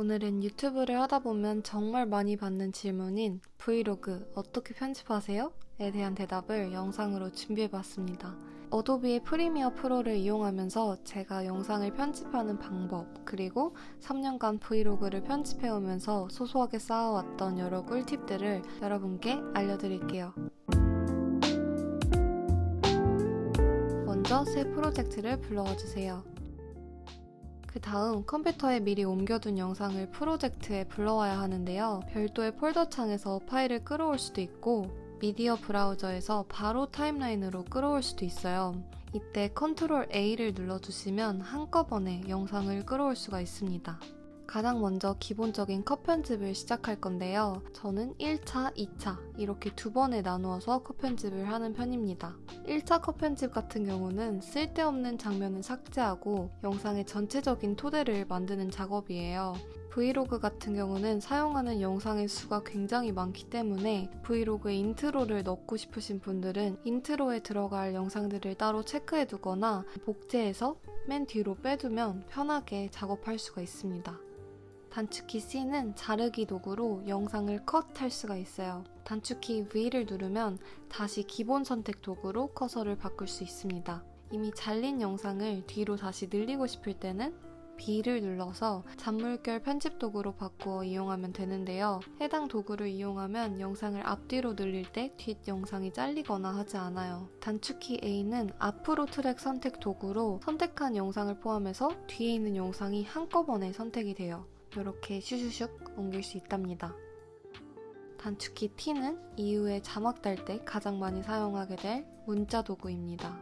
오늘은 유튜브를 하다 보면 정말 많이 받는 질문인 브이로그 어떻게 편집하세요? 에 대한 대답을 영상으로 준비해봤습니다. 어도비의 프리미어 프로를 이용하면서 제가 영상을 편집하는 방법, 그리고 3년간 브이로그를 편집해오면서 소소하게 쌓아왔던 여러 꿀팁들을 여러분께 알려드릴게요. 먼저 새 프로젝트를 불러와 주세요. 그 다음 컴퓨터에 미리 옮겨둔 영상을 프로젝트에 불러와야 하는데요. 별도의 폴더 창에서 파일을 끌어올 수도 있고 미디어 브라우저에서 바로 timeline으로 끌어올 수도 있어요. 이때 control A를 눌러주시면 한꺼번에 영상을 끌어올 수가 있습니다. 가장 먼저 기본적인 컷 편집을 시작할 건데요. 저는 1차, 2차 이렇게 두 번에 나누어서 컷 편집을 하는 편입니다. 1차 컷 편집 같은 경우는 쓸데없는 장면을 삭제하고 영상의 전체적인 토대를 만드는 작업이에요. 브이로그 같은 경우는 사용하는 영상의 수가 굉장히 많기 때문에 브이로그에 intro를 넣고 싶으신 분들은 intro에 들어갈 영상들을 따로 체크해 두거나 복제해서 맨 뒤로 빼두면 편하게 작업할 수가 있습니다. 단축키 C는 자르기 도구로 영상을 컷할 수가 있어요. 단축키 V를 누르면 다시 기본 선택 도구로 커서를 바꿀 수 있습니다. 이미 잘린 영상을 뒤로 다시 늘리고 싶을 때는 B를 눌러서 잔물결 편집 도구로 바꾸어 이용하면 되는데요. 해당 도구를 이용하면 영상을 앞뒤로 늘릴 때 뒷 영상이 잘리거나 하지 않아요. 단축키 A는 앞으로 트랙 선택 도구로 선택한 영상을 포함해서 뒤에 있는 영상이 한꺼번에 선택이 돼요. 이렇게 슈슈슉 옮길 수 있답니다. 단축키 T는 이후에 자막 달 때 가장 많이 사용하게 될 문자 도구입니다.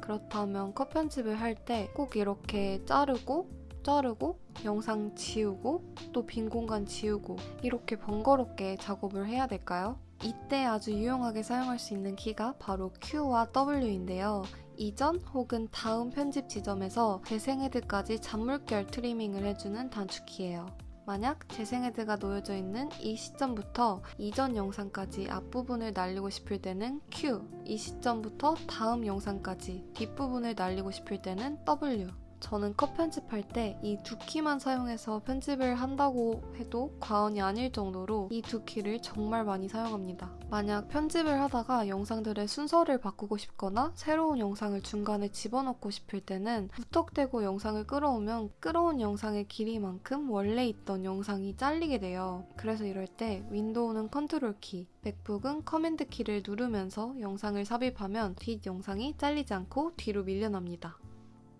그렇다면 컷 편집을 할 때 꼭 이렇게 자르고 자르고 영상 지우고 또 빈 공간 지우고 이렇게 번거롭게 작업을 해야 될까요? 이때 아주 유용하게 사용할 수 있는 키가 바로 Q와 W인데요. 이전 혹은 다음 편집 지점에서 재생헤드까지 잔물결 트리밍을 해주는 단축키예요. 만약 재생헤드가 놓여져 있는 이 시점부터 이전 영상까지 앞부분을 날리고 싶을 때는 Q, 이 시점부터 다음 영상까지 뒷부분을 날리고 싶을 때는 W, 저는 컷 편집할 때 이 두 키만 사용해서 편집을 한다고 해도 과언이 아닐 정도로 이 두 키를 정말 많이 사용합니다. 만약 편집을 하다가 영상들의 순서를 바꾸고 싶거나 새로운 영상을 중간에 집어넣고 싶을 때는 무턱대고 영상을 끌어오면 끌어온 영상의 길이만큼 원래 있던 영상이 잘리게 돼요. 그래서 이럴 때 윈도우는 컨트롤 키, 맥북은 command 키를 누르면서 영상을 삽입하면 뒷 영상이 잘리지 않고 뒤로 밀려납니다.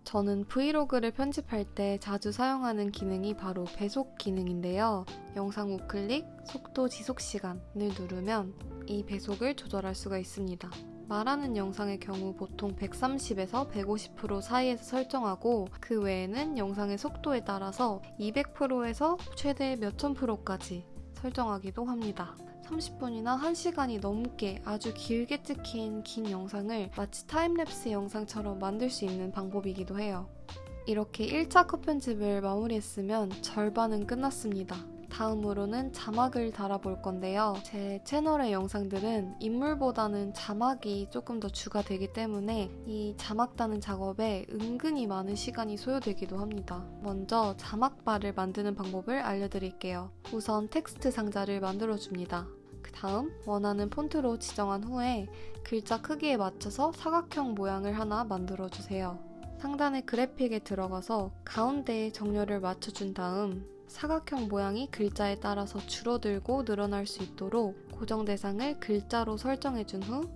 저는 브이로그를 편집할 때 자주 사용하는 기능이 바로 배속 기능인데요. 영상 우클릭, 속도 지속 시간을 누르면 이 배속을 조절할 수가 있습니다. 말하는 영상의 경우 보통 130에서 150% 사이에서 설정하고 그 외에는 영상의 속도에 따라서 200%에서 최대 몇천 프로까지 설정하기도 합니다. 30분이나 1시간이 넘게 아주 길게 찍힌 긴 영상을 마치 타임랩스 영상처럼 만들 수 있는 방법이기도 해요. 이렇게 1차 컷 편집을 마무리했으면 절반은 끝났습니다. 다음으로는 자막을 달아볼 건데요. 제 채널의 영상들은 인물보다는 자막이 조금 더 주가 되기 때문에 이 자막 다는 작업에 은근히 많은 시간이 소요되기도 합니다. 먼저 자막바를 만드는 방법을 알려드릴게요. 우선 텍스트 상자를 만들어줍니다. 그 다음 원하는 폰트로 지정한 후에 글자 크기에 맞춰서 사각형 모양을 하나 만들어주세요. 상단의 그래픽에 들어가서 가운데에 정렬을 맞춰준 다음 사각형 모양이 글자에 따라서 줄어들고 늘어날 수 있도록 고정 대상을 글자로 설정해준 후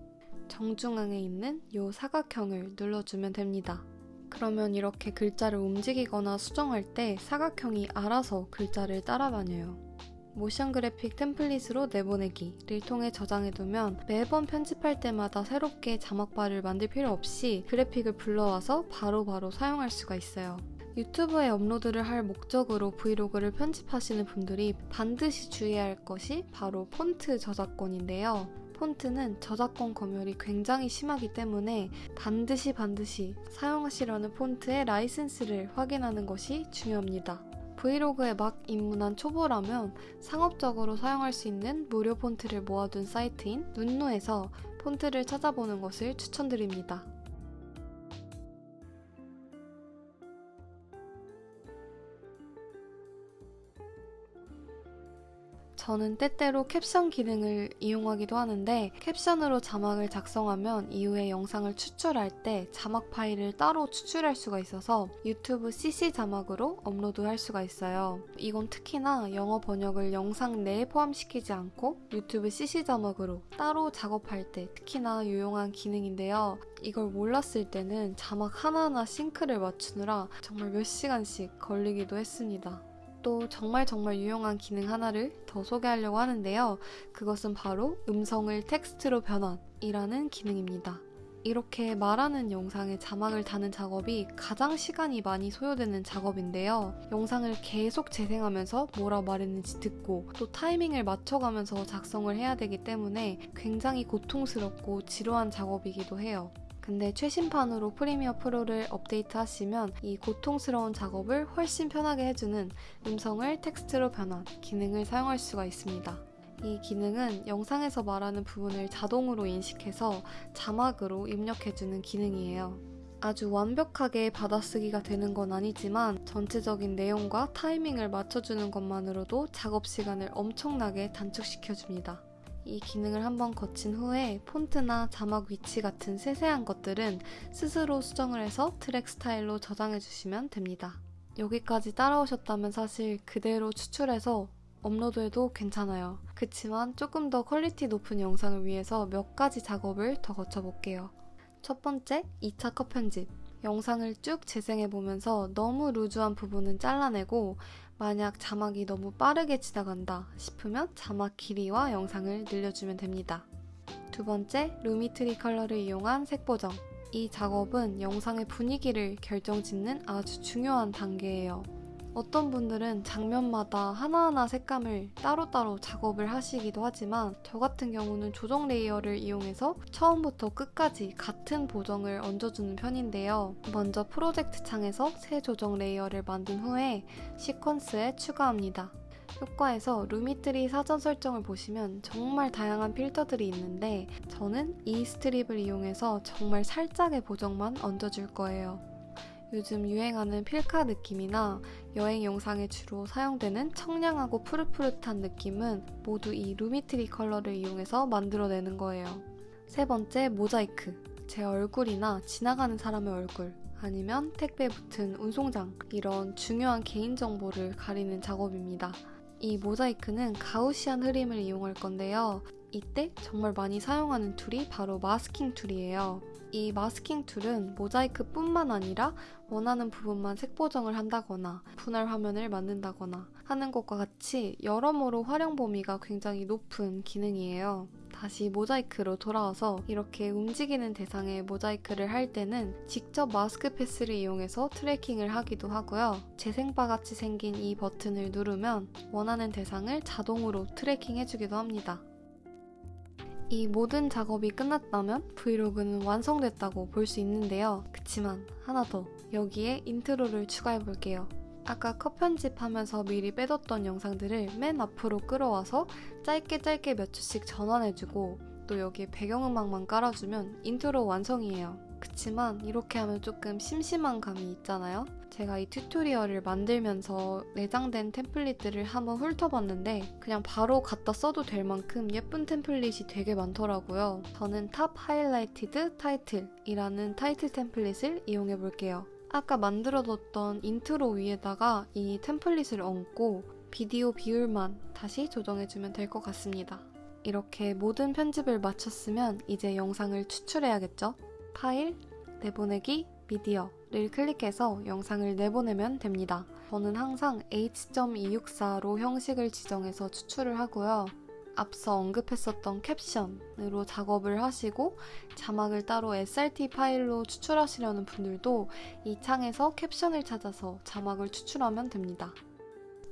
정중앙에 있는 이 사각형을 눌러주면 됩니다. 그러면 이렇게 글자를 움직이거나 수정할 때 사각형이 알아서 글자를 따라다녀요. 모션 그래픽 템플릿으로 내보내기를 통해 저장해두면 매번 편집할 때마다 새롭게 자막바를 만들 필요 없이 그래픽을 불러와서 바로바로 바로 사용할 수가 있어요. 유튜브에 업로드를 할 목적으로 브이로그를 편집하시는 분들이 반드시 주의해야 할 것이 바로 폰트 저작권인데요. 폰트는 저작권 검열이 굉장히 심하기 때문에 반드시 반드시 사용하시려는 폰트의 라이센스를 확인하는 것이 중요합니다. 브이로그에 막 입문한 초보라면 상업적으로 사용할 수 있는 무료 폰트를 모아둔 사이트인 눈누에서 폰트를 찾아보는 것을 추천드립니다. 저는 때때로 캡션 기능을 이용하기도 하는데 캡션으로 자막을 작성하면 이후에 영상을 추출할 때 자막 파일을 따로 추출할 수가 있어서 유튜브 CC 자막으로 업로드할 수가 있어요. 이건 특히나 영어 번역을 영상 내에 포함시키지 않고 유튜브 CC 자막으로 따로 작업할 때 특히나 유용한 기능인데요. 이걸 몰랐을 때는 자막 하나하나 싱크를 맞추느라 정말 몇 시간씩 걸리기도 했습니다. 또 정말 정말 유용한 기능 하나를 더 소개하려고 하는데요. 그것은 바로 음성을 텍스트로 변환이라는 기능입니다. 이렇게 말하는 영상에 자막을 다는 작업이 가장 시간이 많이 소요되는 작업인데요. 영상을 계속 재생하면서 뭐라 말했는지 듣고 또 타이밍을 맞춰가면서 작성을 해야 되기 때문에 굉장히 고통스럽고 지루한 작업이기도 해요. 근데 최신판으로 프리미어 프로를 업데이트 하시면 이 고통스러운 작업을 훨씬 편하게 해주는 음성을 텍스트로 변환 기능을 사용할 수가 있습니다. 이 기능은 영상에서 말하는 부분을 자동으로 인식해서 자막으로 입력해주는 기능이에요. 아주 완벽하게 받아쓰기가 되는 건 아니지만 전체적인 내용과 타이밍을 맞춰주는 것만으로도 작업 시간을 엄청나게 단축시켜줍니다. 이 기능을 한번 거친 후에 폰트나 자막 위치 같은 세세한 것들은 스스로 수정을 해서 트랙 스타일로 저장해 주시면 됩니다. 여기까지 따라오셨다면 사실 그대로 추출해서 업로드해도 괜찮아요. 그치만 조금 더 quality 높은 영상을 위해서 몇 가지 작업을 더 거쳐볼게요. 첫 번째, 2차 컷 편집. 영상을 쭉 재생해보면서 너무 loose한 부분은 잘라내고 만약 자막이 너무 빠르게 지나간다 싶으면 자막 길이와 영상을 늘려주면 됩니다. 두 번째, Lumetri Color를 이용한 색 보정. 이 작업은 영상의 분위기를 결정짓는 아주 중요한 단계예요. 어떤 분들은 장면마다 하나하나 색감을 따로따로 작업을 하시기도 하지만 저 같은 경우는 조정 layer를 이용해서 처음부터 끝까지 같은 보정을 얹어주는 편인데요. 먼저 프로젝트 창에서 새 조정 layer를 만든 후에 시퀀스에 추가합니다. 효과에서 Lumetri 사전 설정을 보시면 정말 다양한 필터들이 있는데 저는 이 strip을 이용해서 정말 살짝의 보정만 얹어줄 거예요. 요즘 유행하는 필카 느낌이나 여행 영상에 주로 사용되는 청량하고 푸릇푸릇한 느낌은 모두 이 Lumetri Color를 이용해서 만들어내는 거예요. 세 번째, 모자이크. 제 얼굴이나 지나가는 사람의 얼굴, 아니면 택배 붙은 운송장, 이런 중요한 개인정보를 가리는 작업입니다. 이 모자이크는 Gaussian 흐림을 이용할 건데요. 이때 정말 많이 사용하는 tool이 바로 masking tool이에요. 이 masking tool은 모자이크 뿐만 아니라 원하는 부분만 색 보정을 한다거나 분할 화면을 만든다거나 하는 것과 같이 여러모로 활용 범위가 굉장히 높은 기능이에요. 다시 모자이크로 돌아와서 이렇게 움직이는 대상에 모자이크를 할 때는 직접 mask path를 이용해서 tracking을 하기도 하고요. 재생바 같이 생긴 이 버튼을 누르면 원하는 대상을 자동으로 tracking 해주기도 합니다. 이 모든 작업이 끝났다면 브이로그는 완성됐다고 볼 수 있는데요. 그치만 하나 더 여기에 intro를 추가해 볼게요. 아까 컷 편집하면서 미리 빼뒀던 영상들을 맨 앞으로 끌어와서 짧게 짧게 몇 초씩 전환해주고 또 여기에 배경음악만 깔아주면 인트로 완성이에요. 그치만 이렇게 하면 조금 심심한 감이 있잖아요? 제가 이 tutorial을 만들면서 내장된 template들을 한번 훑어봤는데 그냥 바로 갖다 써도 될 만큼 예쁜 template이 되게 많더라고요. 저는 Top Highlighted Title이라는 타이틀 template을 이용해 볼게요. 아까 만들어뒀던 인트로 위에다가 이 template을 얹고 비디오 비율만 다시 조정해주면 될 것 같습니다. 이렇게 모든 편집을 마쳤으면 이제 영상을 추출해야겠죠? 파일, 내보내기, 미디어를 클릭해서 영상을 내보내면 됩니다. 저는 항상 H.264로 형식을 지정해서 추출을 하고요. 앞서 언급했었던 캡션으로 작업을 하시고 자막을 따로 SRT 파일로 추출하시려는 분들도 이 창에서 캡션을 찾아서 자막을 추출하면 됩니다.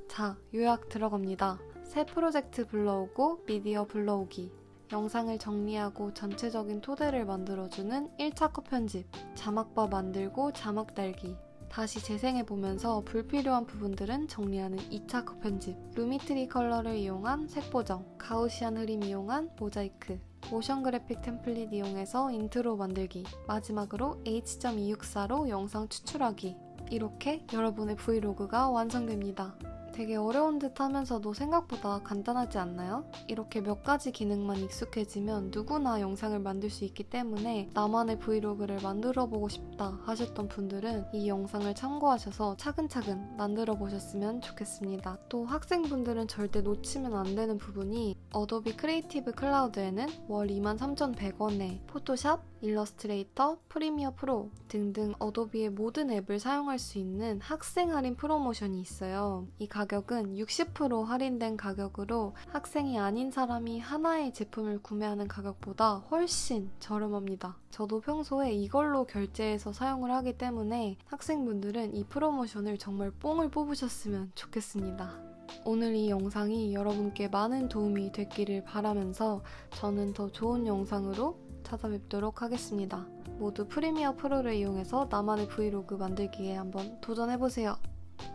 자, 요약 들어갑니다. 새 프로젝트 불러오고 미디어 불러오기 영상을 정리하고 전체적인 토대를 만들어주는 1차 컷 편집, 자막바 만들고 자막 달기, 다시 재생해보면서 불필요한 부분들은 정리하는 2차 컷 편집, Lumetri Color를 이용한 색 보정, Gaussian 흐림 이용한 모자이크, motion graphic template 이용해서 인트로 만들기, 마지막으로 H.264로 영상 추출하기. 이렇게 여러분의 브이로그가 완성됩니다. 되게 어려운 듯 하면서도 생각보다 간단하지 않나요? 이렇게 몇 가지 기능만 익숙해지면 누구나 영상을 만들 수 있기 때문에 나만의 브이로그를 만들어 보고 싶다 하셨던 분들은 이 영상을 참고하셔서 차근차근 만들어 보셨으면 좋겠습니다. 또 학생분들은 절대 놓치면 안 되는 부분이 Adobe Creative Cloud에는 월 23,100원에 Photoshop, Illustrator, Premiere Pro 등등 Adobe의 모든 앱을 사용할 수 있는 학생 할인 프로모션이 있어요. 이 가격은 60% 할인된 가격으로 학생이 아닌 사람이 하나의 제품을 구매하는 가격보다 훨씬 저렴합니다. 저도 평소에 이걸로 결제해서 사용을 하기 때문에 학생분들은 이 프로모션을 정말 뽕을 뽑으셨으면 좋겠습니다. 오늘 이 영상이 여러분께 많은 도움이 됐기를 바라면서 저는 더 좋은 영상으로 찾아뵙도록 하겠습니다. 모두 프리미어 프로를 이용해서 나만의 브이로그 만들기에 한번 도전해보세요.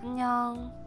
안녕.